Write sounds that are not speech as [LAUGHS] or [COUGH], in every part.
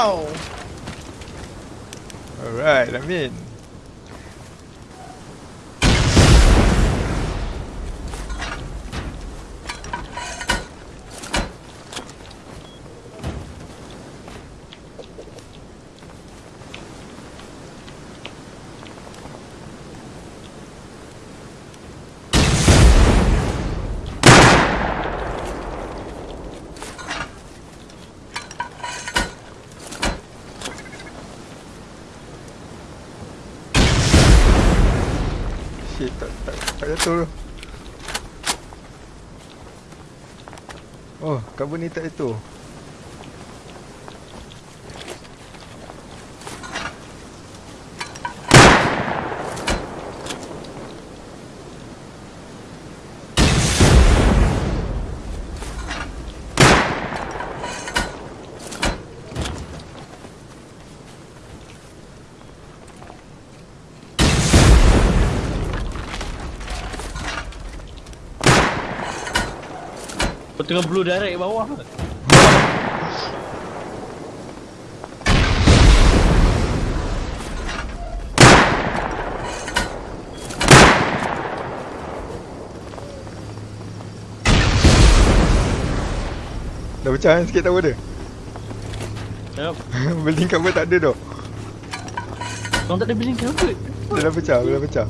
now! Alright, I'm in. Shit, tak, tak, tak jatuh tu. Oh, kabel ni tak jatuh. Kau tengah blue direct bawah Dah pecah kan sikit tower dia? Yup [LAUGHS] Building cover tak ada tau. Kau tak ada building cover Dia dah pecah, dah pecah.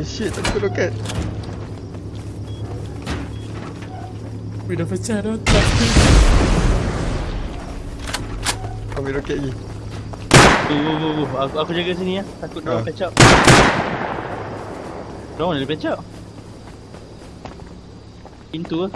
Oh shit, tak cukup roket. Weh dah pecah dah. Tak Kau ambil roket lagi. Tu, tu, tu, tu. Aku, aku jaga sini ya Takut Ah. dia patch up Diorang mana dia patch up Pintu lah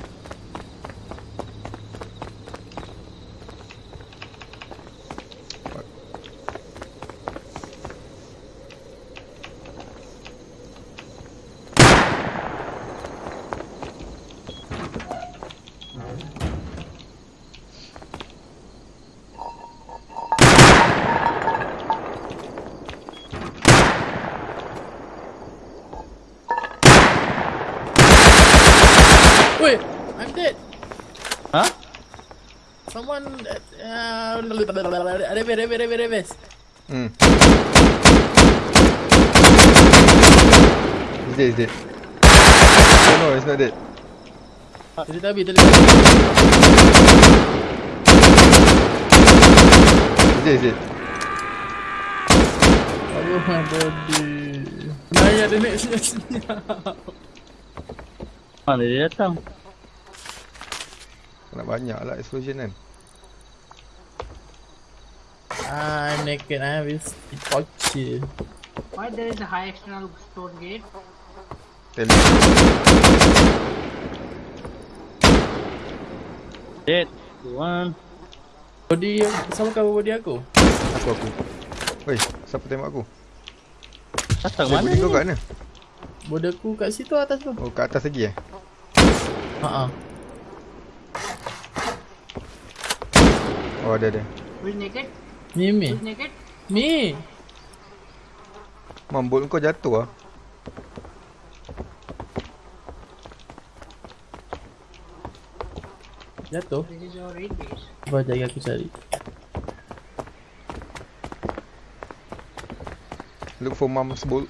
Weh, I'm dead. Ha? Someone uh. Hmm. He's dead, he's dead. Oh no, he's not dead. Tadi habis, tadi tak habis. He's dead, he's dead. Aduh, my body. Naya ada next sini. [LAUGHS] Mana dia datang Nak banyak lah explosion kan. I'm naked, I have this pocket. Why there is a high external stone gate? Tell Dead One Body, sama kau body aku? Aku, aku. Weh, siapa tembak aku? Datang mana body kau ni kat mana? Body aku kat situ atas tu. Oh, kat atas lagi eh? Ha ah. Oh, ada, ada. Who's naked? Ni mi. Who's naked? Mi. Mam, bolt kau jatuh ah. Jatuh. Cuba jaga aku cari. Look for mom's bolt.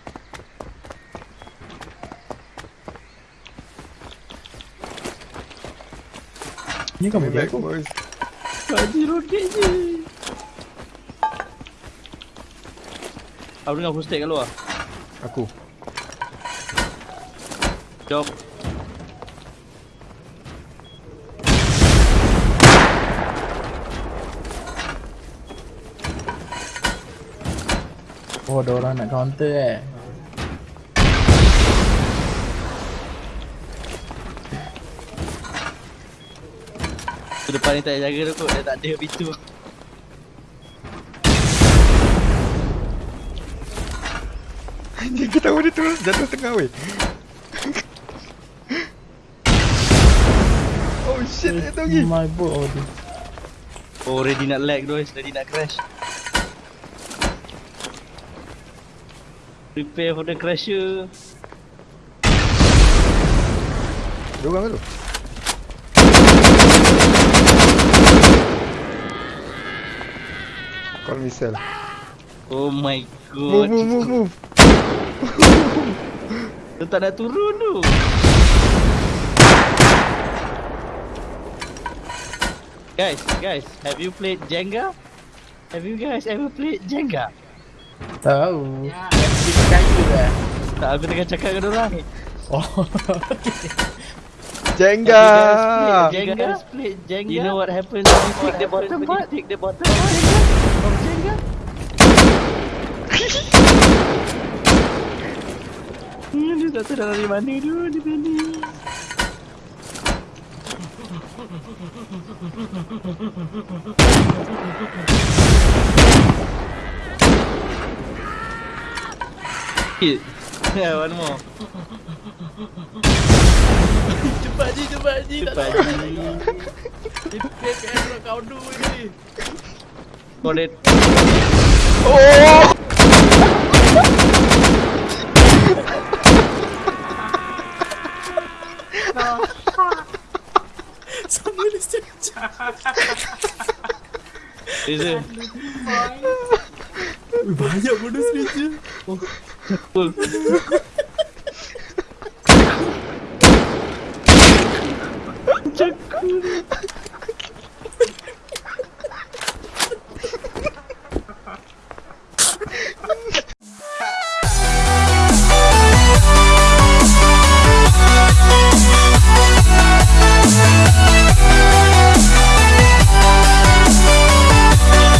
Ni Coming body back, aku. boys. Kaji roket je Aku dengar footstep kat luar Aku. Jom Oh, ada orang nak counter eh. Depan ni tak jaga tu kot Dia tak ada pintu [LAUGHS] kita tahu dia terus jatuh tengah weh. [LAUGHS] oh shit, dia tahu lagi. My body. Oh ready nak lag guys, ready nak crash. Prepare for the crasher. Dua orang tu. Call missile. Oh my Move, god. move, move, move. [LAUGHS] Dia tak nak turun tu. Guys, guys, have you played Jenga? Have you guys ever played Jenga? Tahu. Yeah. Kita kayu dah. Tak, aku tengah cakap dengan orang. Oh. [LAUGHS] Jenga. Played Jenga? You know what happens when you take the bottom part? Take the bottom tak tahu dari mana tu, dia tadi. Hit. Yeah, one more. Cepat je, cepat je. Tak Cepat tahu. je. Dia PPS nak kau dulu ni con el. ¡Oh! Samuel está en chat. Dice. Vaya, bueno, es que Chuck